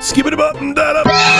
Skip it up and da